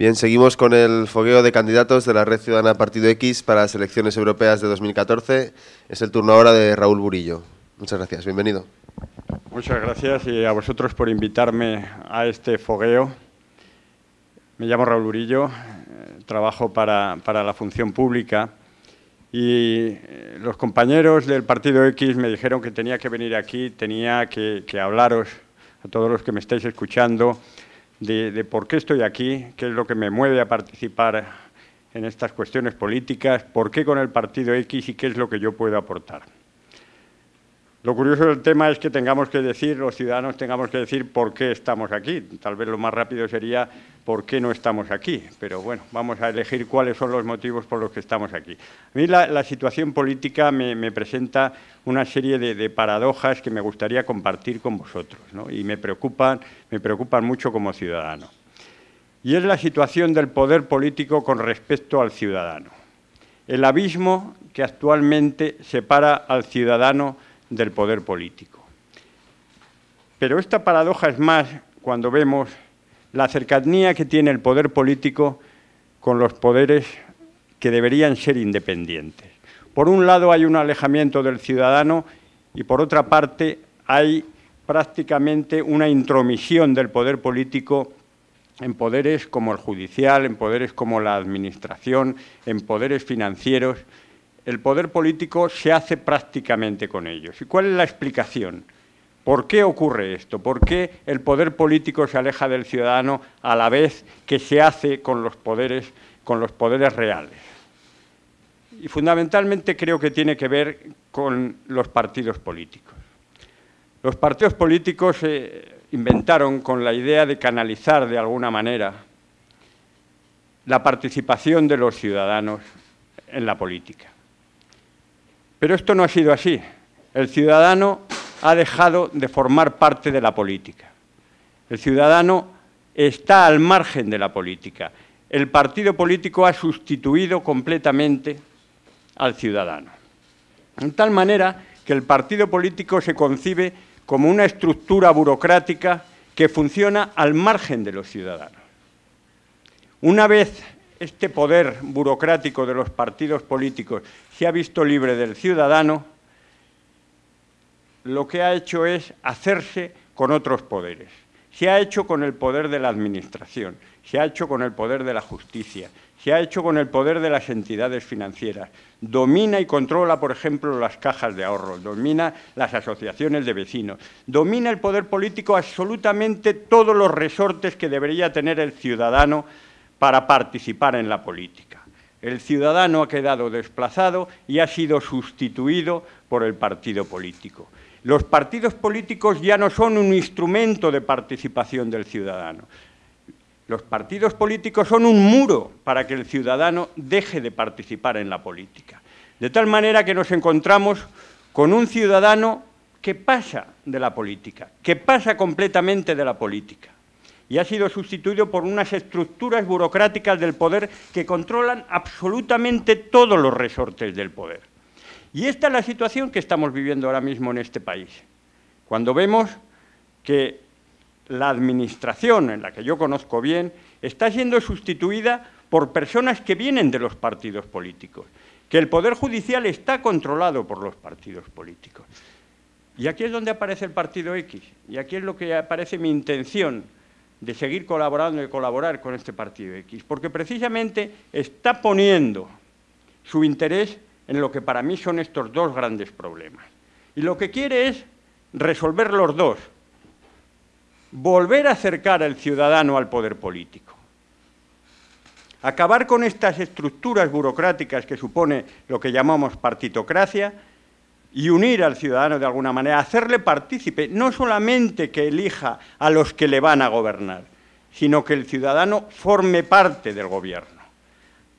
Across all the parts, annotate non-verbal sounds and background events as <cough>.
Bien, seguimos con el fogueo de candidatos de la Red Ciudadana Partido X para las elecciones europeas de 2014. Es el turno ahora de Raúl Burillo. Muchas gracias, bienvenido. Muchas gracias y a vosotros por invitarme a este fogueo. Me llamo Raúl Burillo, eh, trabajo para, para la función pública y eh, los compañeros del Partido X me dijeron que tenía que venir aquí, tenía que, hablaros a todos los que me estáis escuchando de, por qué estoy aquí, qué es lo que me mueve a participar en estas cuestiones políticas, por qué con el Partido X y qué es lo que yo puedo aportar. Lo curioso del tema es que tengamos que decir, los ciudadanos tengamos que decir por qué estamos aquí. Tal vez lo más rápido sería por qué no estamos aquí, pero bueno, vamos a elegir cuáles son los motivos por los que estamos aquí. A mí la, situación política me, presenta una serie de, paradojas que me gustaría compartir con vosotros y me preocupan, me preocupan mucho como ciudadano. Y es la situación del poder político con respecto al ciudadano. El abismo que actualmente separa al ciudadano del poder político. Pero esta paradoja es más cuando vemos la cercanía que tiene el poder político con los poderes que deberían ser independientes. Por un lado hay un alejamiento del ciudadano y por otra parte hay prácticamente una intromisión del poder político en poderes como el judicial, en poderes como la administración, en poderes financieros, el poder político se hace prácticamente con ellos. ¿Y cuál es la explicación? ¿Por qué ocurre esto? ¿Por qué el poder político se aleja del ciudadano a la vez que se hace con los poderes, reales? Y fundamentalmente creo que tiene que ver con los partidos políticos. Los partidos políticos se inventaron con la idea de canalizar de alguna manera la participación de los ciudadanos en la política. Pero esto no ha sido así. El ciudadano ha dejado de formar parte de la política. El ciudadano está al margen de la política. El partido político ha sustituido completamente al ciudadano. En tal manera que el partido político se concibe como una estructura burocrática que funciona al margen de los ciudadanos. Una vez este poder burocrático de los partidos políticos se ha visto libre del ciudadano, lo que ha hecho es hacerse con otros poderes. Se ha hecho con el poder de la administración, se ha hecho con el poder de la justicia, se ha hecho con el poder de las entidades financieras. Domina y controla, por ejemplo, las cajas de ahorro, domina las asociaciones de vecinos, domina el poder político absolutamente todos los resortes que debería tener el ciudadano para participar en la política. El ciudadano ha quedado desplazado y ha sido sustituido por el partido político. Los partidos políticos ya no son un instrumento de participación del ciudadano. Los partidos políticos son un muro para que el ciudadano deje de participar en la política. De tal manera que nos encontramos con un ciudadano que pasa de la política, que pasa completamente de la política y ha sido sustituido por unas estructuras burocráticas del poder que controlan absolutamente todos los resortes del poder. Y esta es la situación que estamos viviendo ahora mismo en este país. Cuando vemos que la administración, en la que yo conozco bien, está siendo sustituida por personas que vienen de los partidos políticos, que el Poder Judicial está controlado por los partidos políticos. Y aquí es donde aparece el Partido X, y aquí es lo que aparece mi intención de seguir colaborando y colaborar con este partido X, porque precisamente está poniendo su interés en lo que para mí son estos dos grandes problemas. Y lo que quiere es resolver los dos, volver a acercar al ciudadano al poder político, acabar con estas estructuras burocráticas que supone lo que llamamos partitocracia y unir al ciudadano de alguna manera, hacerle partícipe, no solamente que elija a los que le van a gobernar, sino que el ciudadano forme parte del gobierno.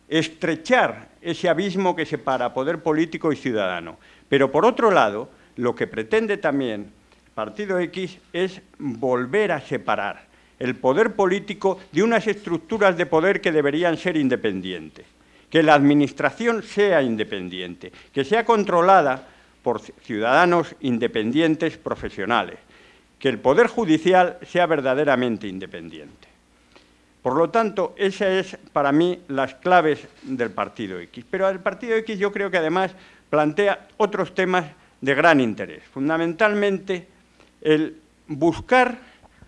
Estrechar ese abismo que separa poder político y ciudadano. Pero por otro lado, lo que pretende también Partido X es volver a separar el poder político de unas estructuras de poder que deberían ser independientes. Que la administración sea independiente, que sea controlada por ciudadanos independientes profesionales, que el Poder Judicial sea verdaderamente independiente. Por lo tanto, esas es para mí las claves del Partido X. Pero el Partido X yo creo que además plantea otros temas de gran interés. Fundamentalmente, el buscar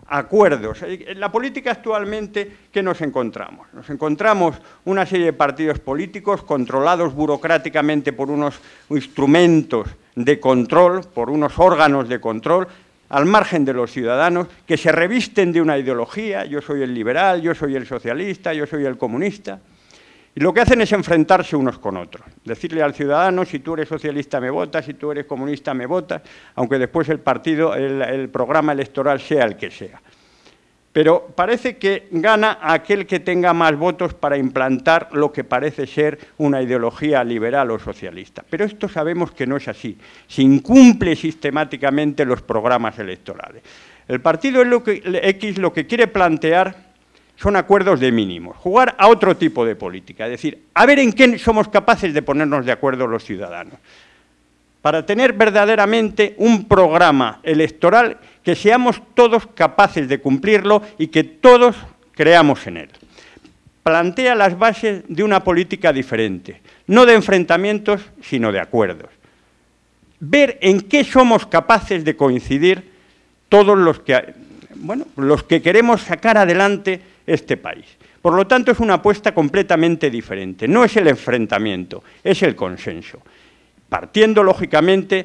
acuerdos. En la política actualmente, ¿qué nos encontramos? Nos encontramos una serie de partidos políticos controlados burocráticamente por unos instrumentos de control, por unos órganos de control, al margen de los ciudadanos, que se revisten de una ideología, yo soy el liberal, yo soy el socialista, yo soy el comunista, y lo que hacen es enfrentarse unos con otros, decirle al ciudadano, si tú eres socialista me votas, si tú eres comunista me votas, aunque después el partido, el, programa electoral sea el que sea. Pero parece que gana aquel que tenga más votos para implantar lo que parece ser una ideología liberal o socialista. Pero esto sabemos que no es así. Se incumple sistemáticamente los programas electorales. El partido X lo que quiere plantear son acuerdos de mínimos, jugar a otro tipo de política, es decir, a ver en qué somos capaces de ponernos de acuerdo los ciudadanos, para tener verdaderamente un programa electoral que seamos todos capaces de cumplirlo y que todos creamos en él. Plantea las bases de una política diferente, no de enfrentamientos, sino de acuerdos. Ver en qué somos capaces de coincidir todos los que, bueno, los que queremos sacar adelante este país. Por lo tanto, es una apuesta completamente diferente. No es el enfrentamiento, es el consenso. Partiendo, lógicamente,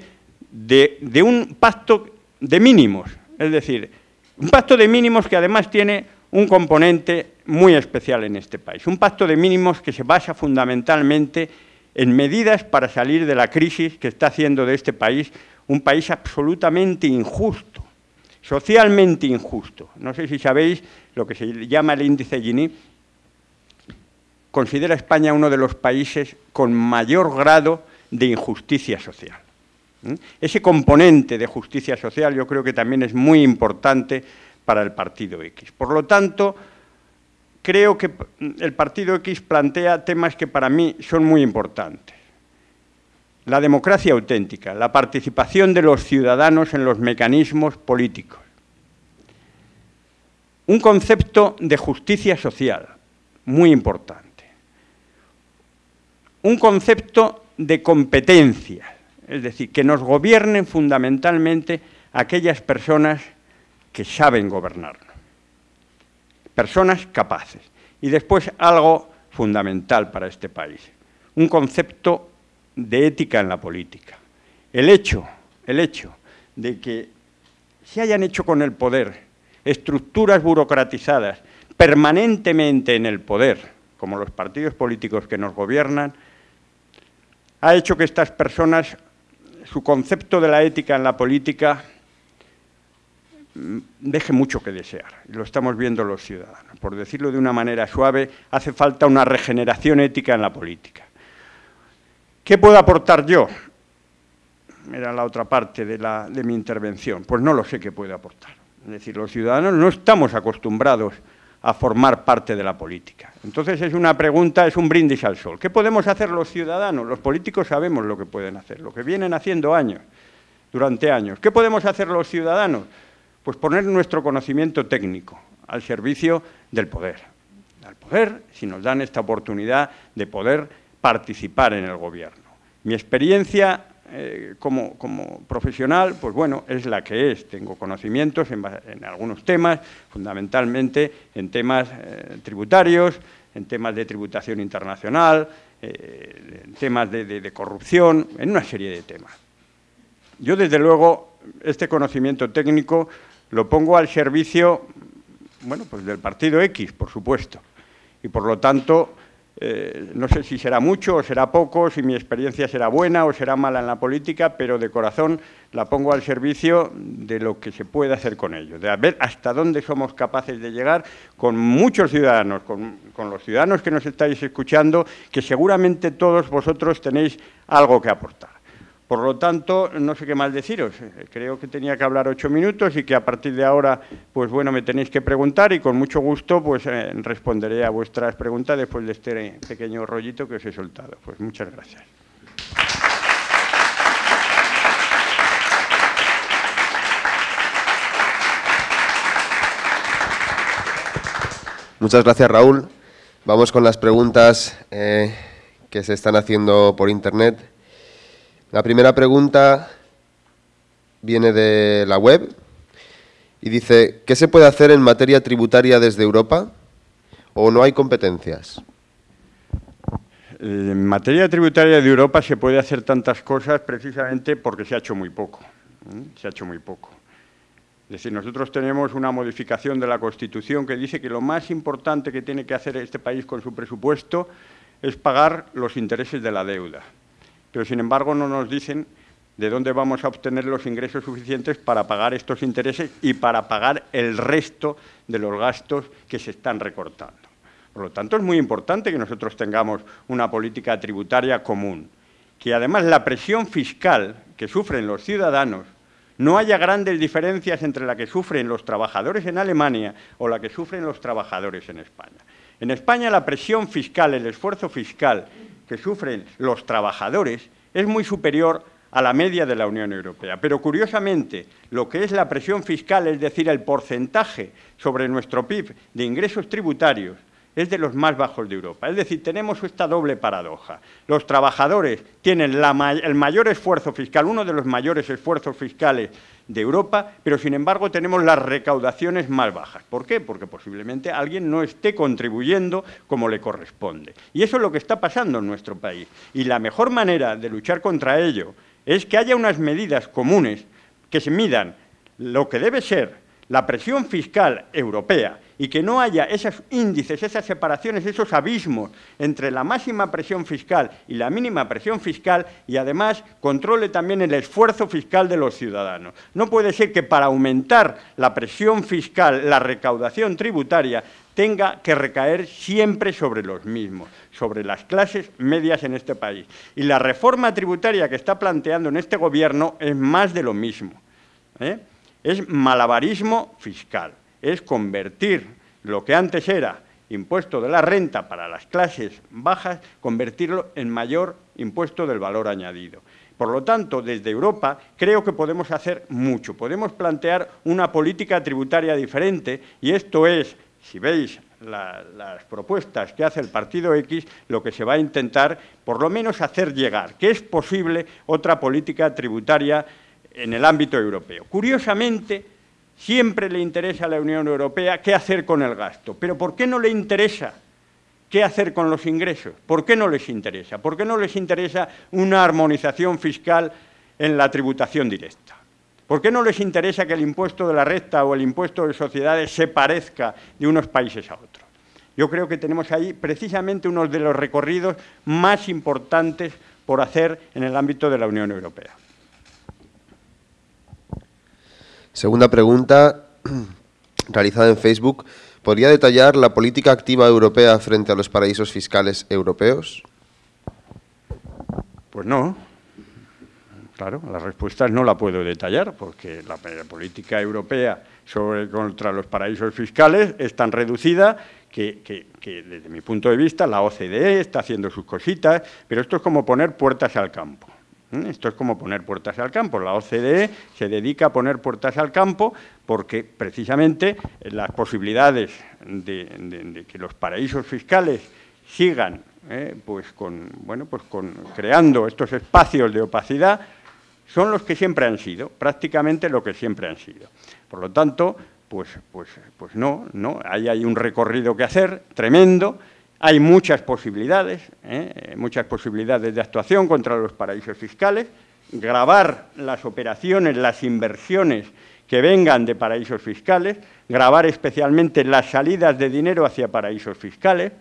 de, un pacto de mínimos. Es decir, un pacto de mínimos que además tiene un componente muy especial en este país. Un pacto de mínimos que se basa fundamentalmente en medidas para salir de la crisis que está haciendo de este país un país absolutamente injusto socialmente injusto. No sé si sabéis lo que se llama el índice Gini. Considera España uno de los países con mayor grado de injusticia social. Ese componente de justicia social yo creo que también es muy importante para el Partido X. Por lo tanto, creo que el Partido X plantea temas que para mí son muy importantes la democracia auténtica, la participación de los ciudadanos en los mecanismos políticos. Un concepto de justicia social, muy importante. Un concepto de competencia, es decir, que nos gobiernen fundamentalmente aquellas personas que saben gobernarnos, personas capaces. Y después algo fundamental para este país, un concepto de ética en la política. El hecho, el hecho de que se hayan hecho con el poder estructuras burocratizadas permanentemente en el poder, como los partidos políticos que nos gobiernan, ha hecho que estas personas, su concepto de la ética en la política, mm, deje mucho que desear. Lo estamos viendo los ciudadanos. Por decirlo de una manera suave, hace falta una regeneración ética en la política. ¿Qué puedo aportar yo? Era la otra parte de, mi intervención. Pues no lo sé qué puedo aportar. Es decir, los ciudadanos no estamos acostumbrados a formar parte de la política. Entonces es una pregunta, es un brindis al sol. ¿Qué podemos hacer los ciudadanos? Los políticos sabemos lo que pueden hacer, lo que vienen haciendo años, durante años. ¿Qué podemos hacer los ciudadanos? Pues poner nuestro conocimiento técnico al servicio del poder. Al poder, si nos dan esta oportunidad de poder participar en el gobierno. Mi experiencia eh, como, profesional, pues bueno, es la que es. Tengo conocimientos en, algunos temas, fundamentalmente en temas eh, tributarios, en temas de tributación internacional, eh, en temas de, corrupción, en una serie de temas. Yo, desde luego, este conocimiento técnico lo pongo al servicio, bueno, pues del partido X, por supuesto. Y, por lo tanto, eh, no sé si será mucho o será poco, si mi experiencia será buena o será mala en la política, pero de corazón la pongo al servicio de lo que se puede hacer con ello, de ver hasta dónde somos capaces de llegar con muchos ciudadanos, con, con los ciudadanos que nos estáis escuchando, que seguramente todos vosotros tenéis algo que aportar. Por lo tanto, no sé qué más deciros. Creo que tenía que hablar ocho minutos y que a partir de ahora, pues bueno, me tenéis que preguntar y con mucho gusto pues eh, responderé a vuestras preguntas después de este pequeño rollito que os he soltado. Pues muchas gracias. Muchas gracias, Raúl. Vamos con las preguntas eh, que se están haciendo por Internet. La primera pregunta viene de la web y dice, ¿qué se puede hacer en materia tributaria desde Europa o no hay competencias? En materia tributaria de Europa se puede hacer tantas cosas precisamente porque se ha hecho muy poco. Se ha hecho muy poco. Es decir, nosotros tenemos una modificación de la Constitución que dice que lo más importante que tiene que hacer este país con su presupuesto es pagar los intereses de la deuda. Pero, sin embargo, no nos dicen de dónde vamos a obtener los ingresos suficientes para pagar estos intereses y para pagar el resto de los gastos que se están recortando. Por lo tanto, es muy importante que nosotros tengamos una política tributaria común, que además la presión fiscal que sufren los ciudadanos no haya grandes diferencias entre la que sufren los trabajadores en Alemania o la que sufren los trabajadores en España. En España la presión fiscal, el esfuerzo fiscal que sufren los trabajadores es muy superior a la media de la Unión Europea. Pero curiosamente, lo que es la presión fiscal, es decir, el porcentaje sobre nuestro PIB de ingresos tributarios, es de los más bajos de Europa. Es decir, tenemos esta doble paradoja. Los trabajadores tienen el mayor esfuerzo fiscal, uno de los mayores esfuerzos fiscales de Europa, pero sin embargo tenemos las recaudaciones más bajas. ¿Por qué? Porque posiblemente alguien no esté contribuyendo como le corresponde. Y eso es lo que está pasando en nuestro país. Y la mejor manera de luchar contra ello es que haya unas medidas comunes que se midan lo que debe ser la presión fiscal europea y que no haya esos índices, esas separaciones, esos abismos entre la máxima presión fiscal y la mínima presión fiscal y además controle también el esfuerzo fiscal de los ciudadanos. No puede ser que para aumentar la presión fiscal, la recaudación tributaria, tenga que recaer siempre sobre los mismos, sobre las clases medias en este país. Y la reforma tributaria que está planteando en este Gobierno es más de lo mismo. ¿eh? es malabarismo fiscal, es convertir lo que antes era impuesto de la renta para las clases bajas, convertirlo en mayor impuesto del valor añadido. Por lo tanto, desde Europa creo que podemos hacer mucho, podemos plantear una política tributaria diferente y esto es, si veis las propuestas que hace el Partido X, lo que se va a intentar por lo menos hacer llegar, que es posible otra política tributaria en el ámbito europeo. Curiosamente, siempre le interesa a la Unión Europea qué hacer con el gasto, pero ¿por qué no le interesa qué hacer con los ingresos? ¿Por qué no les interesa? ¿Por qué no les interesa una armonización fiscal en la tributación directa? ¿Por qué no les interesa que el impuesto de la recta o el impuesto de sociedades se parezca de unos países a otros? Yo creo que tenemos ahí precisamente uno de los recorridos más importantes por hacer en el ámbito de la Unión Europea. Segunda pregunta, <clears throat> realizada en Facebook. ¿Podría detallar la política activa europea frente a los paraísos fiscales europeos? Pues no. Claro, la respuesta no la puedo detallar porque la, política europea sobre, contra los paraísos fiscales es tan reducida que, que, desde mi punto de vista, la OCDE está haciendo sus cositas, pero esto es como poner puertas al campo. ¿Mm? Esto es como poner puertas al campo. La OCDE se dedica a poner puertas al campo porque precisamente las posibilidades de, que los paraísos fiscales sigan ¿eh? pues bueno, pues con, creando estos espacios de opacidad son los que siempre han sido, prácticamente lo que siempre han sido. Por lo tanto, pues, pues, pues no, no, ahí hay un recorrido que hacer tremendo, hay muchas posibilidades, ¿eh? muchas posibilidades de actuación contra los paraísos fiscales, grabar las operaciones, las inversiones que vengan de paraísos fiscales, grabar especialmente las salidas de dinero hacia paraísos fiscales,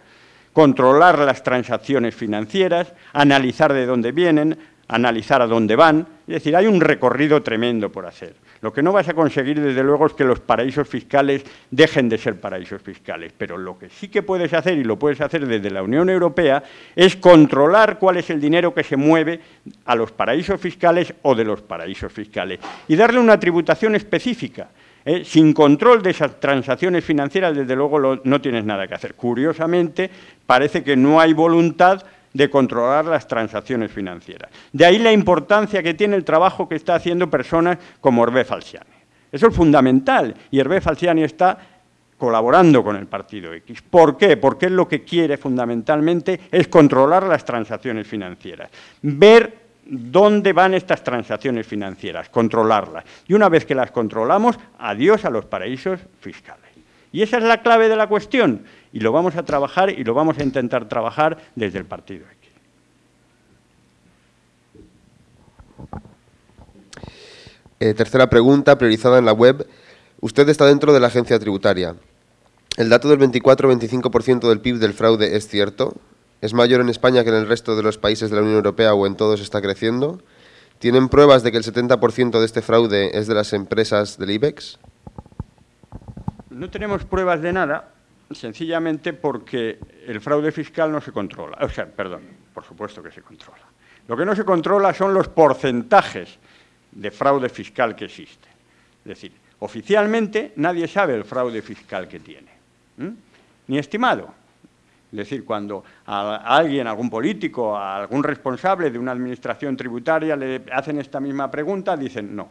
controlar las transacciones financieras, analizar de dónde vienen, analizar a dónde van. Es decir, hay un recorrido tremendo por hacer. Lo que no vas a conseguir, desde luego, es que los paraísos fiscales dejen de ser paraísos fiscales, pero lo que sí que puedes hacer, y lo puedes hacer desde la Unión Europea, es controlar cuál es el dinero que se mueve a los paraísos fiscales o de los paraísos fiscales y darle una tributación específica. ¿eh? Sin control de esas transacciones financieras, desde luego, no tienes nada que hacer. Curiosamente, parece que no hay voluntad de controlar las transacciones financieras. De ahí la importancia que tiene el trabajo que está haciendo personas como Hervé Falciani. Eso es fundamental y Hervé Falciani está colaborando con el partido X. ¿Por qué? Porque lo que quiere fundamentalmente es controlar las transacciones financieras, ver dónde van estas transacciones financieras, controlarlas. Y una vez que las controlamos, adiós a los paraísos fiscales. Y esa es la clave de la cuestión, y lo vamos a trabajar y lo vamos a intentar trabajar desde el partido. Eh, tercera pregunta, priorizada en la web. Usted está dentro de la agencia tributaria. ¿El dato del 24-25% del PIB del fraude es cierto? ¿Es mayor en España que en el resto de los países de la Unión Europea o en todos está creciendo? ¿Tienen pruebas de que el 70% de este fraude es de las empresas del IBEX? No tenemos pruebas de nada, sencillamente porque el fraude fiscal no se controla. O sea, perdón, por supuesto que se controla. Lo que no se controla son los porcentajes de fraude fiscal que existe. Es decir, oficialmente nadie sabe el fraude fiscal que tiene, ni estimado. Es decir, cuando a alguien, a algún político, a algún responsable de una administración tributaria le hacen esta misma pregunta, dicen no.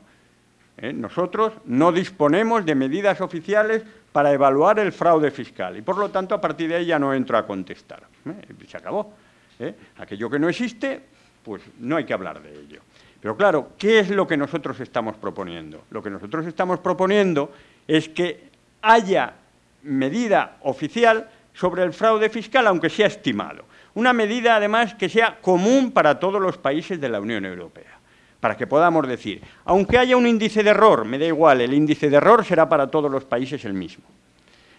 ¿eh? Nosotros no disponemos de medidas oficiales para evaluar el fraude fiscal y, por lo tanto, a partir de ahí ya no entro a contestar. ¿eh? Se acabó. ¿eh? Aquello que no existe, pues no hay que hablar de ello. Pero claro, ¿qué es lo que nosotros estamos proponiendo? Lo que nosotros estamos proponiendo es que haya medida oficial sobre el fraude fiscal, aunque sea estimado. Una medida, además, que sea común para todos los países de la Unión Europea, para que podamos decir, aunque haya un índice de error, me da igual, el índice de error será para todos los países el mismo.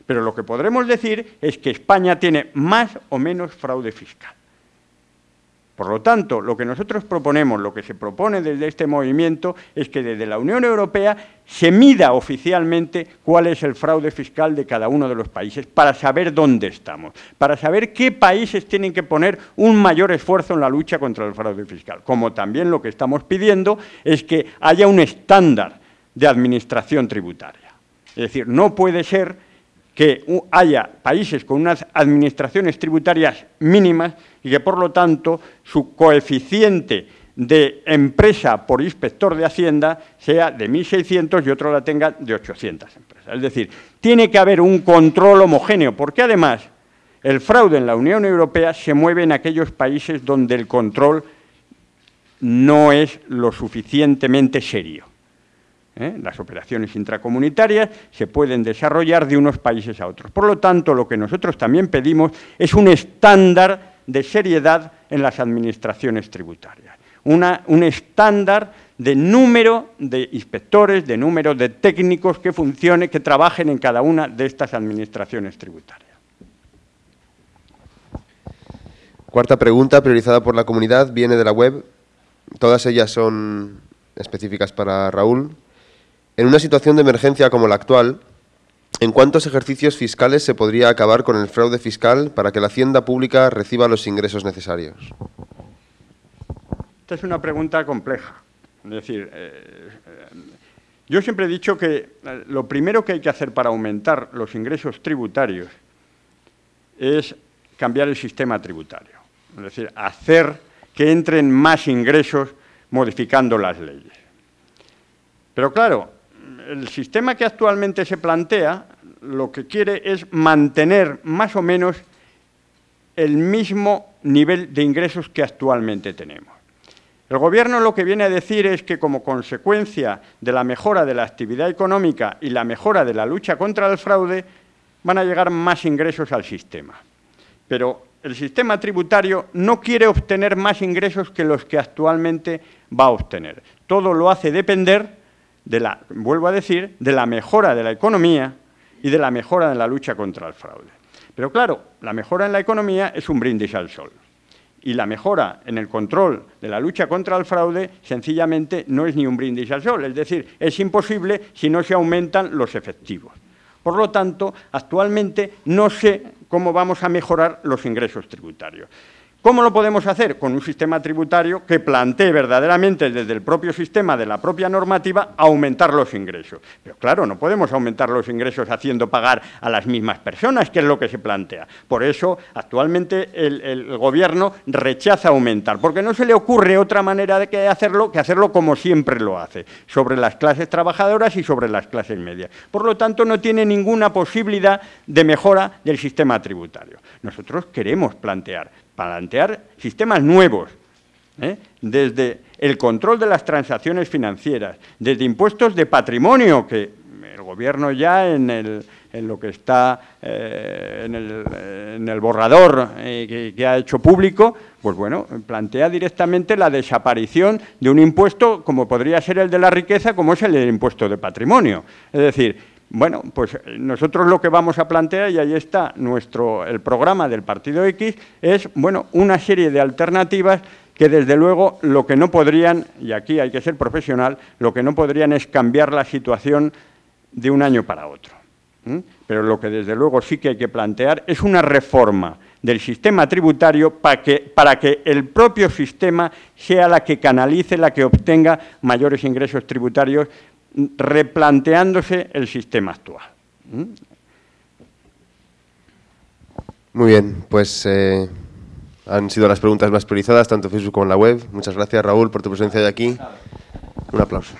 Pero lo que podremos decir es que España tiene más o menos fraude fiscal. Por lo tanto, lo que nosotros proponemos, lo que se propone desde este movimiento, es que desde la Unión Europea se mida oficialmente cuál es el fraude fiscal de cada uno de los países para saber dónde estamos, para saber qué países tienen que poner un mayor esfuerzo en la lucha contra el fraude fiscal. Como también lo que estamos pidiendo es que haya un estándar de administración tributaria. Es decir, no puede ser que haya países con unas administraciones tributarias mínimas y que, por lo tanto, su coeficiente de empresa por inspector de Hacienda sea de 1.600 y otro la tenga de 800 empresas. Es decir, tiene que haber un control homogéneo, porque además el fraude en la Unión Europea se mueve en aquellos países donde el control no es lo suficientemente serio. ¿Eh? Las operaciones intracomunitarias se pueden desarrollar de unos países a otros. Por lo tanto, lo que nosotros también pedimos es un estándar de seriedad en las administraciones tributarias, un estándar de número de inspectores, de número de técnicos que funcione, que trabajen en cada una de estas administraciones tributarias. Cuarta pregunta, priorizada por la comunidad, viene de la web. Todas ellas son específicas para Raúl. En una situación de emergencia como la actual, ¿en cuántos ejercicios fiscales se podría acabar con el fraude fiscal para que la hacienda pública reciba los ingresos necesarios? Esta es una pregunta compleja. Es decir, eh, yo siempre he dicho que eh, lo primero que hay que hacer para aumentar los ingresos tributarios es cambiar el sistema tributario. Es decir, hacer que entren más ingresos modificando las leyes. Pero claro, el sistema que actualmente se plantea lo que quiere es mantener más o menos el mismo nivel de ingresos que actualmente tenemos. El Gobierno lo que viene a decir es que como consecuencia de la mejora de la actividad económica y la mejora de la lucha contra el fraude, van a llegar más ingresos al sistema. Pero el sistema tributario no quiere obtener más ingresos que los que actualmente va a obtener. Todo lo hace depender de la, vuelvo a decir, de la mejora de la economía y de la mejora en la lucha contra el fraude. Pero claro, la mejora en la economía es un brindis al sol. Y la mejora en el control de la lucha contra el fraude sencillamente no es ni un brindis al sol. Es decir, es imposible si no se aumentan los efectivos. Por lo tanto, actualmente no sé cómo vamos a mejorar los ingresos tributarios. ¿Cómo lo podemos hacer? Con un sistema tributario que plantee verdaderamente desde el propio sistema, de la propia normativa, aumentar los ingresos. Pero claro, no podemos aumentar los ingresos haciendo pagar a las mismas personas, que es lo que se plantea. Por eso, actualmente, el, Gobierno rechaza aumentar, porque no se le ocurre otra manera de hacerlo que hacerlo como siempre lo hace, sobre las clases trabajadoras y sobre las clases medias. Por lo tanto, no tiene ninguna posibilidad de mejora del sistema tributario. Nosotros queremos plantear plantear sistemas nuevos, ¿eh? desde el control de las transacciones financieras, desde impuestos de patrimonio, que el Gobierno ya en, lo que está eh, en, el, borrador eh, que, ha hecho público, pues bueno, plantea directamente la desaparición de un impuesto como podría ser el de la riqueza, como es el del impuesto de patrimonio. Es decir, bueno, pues eh, nosotros lo que vamos a plantear, y ahí está nuestro, el programa del Partido X, es bueno, una serie de alternativas que desde luego lo que no podrían, y aquí hay que ser profesional, lo que no podrían es cambiar la situación de un año para otro. Pero lo que desde luego sí que hay que plantear es una reforma del sistema tributario para que, para que el propio sistema sea la que canalice, la que obtenga mayores ingresos tributarios replanteándose el sistema actual. ¿Mm? Muy bien, pues eh, han sido las preguntas más priorizadas, tanto en Facebook como en la web. Muchas gracias, Raúl, por tu presencia hoy aquí. Un aplauso.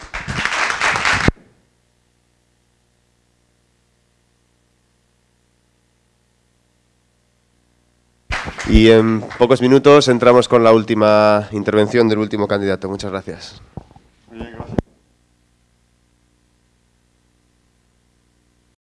Y en pocos minutos entramos con la última intervención del último candidato. Muchas gracias.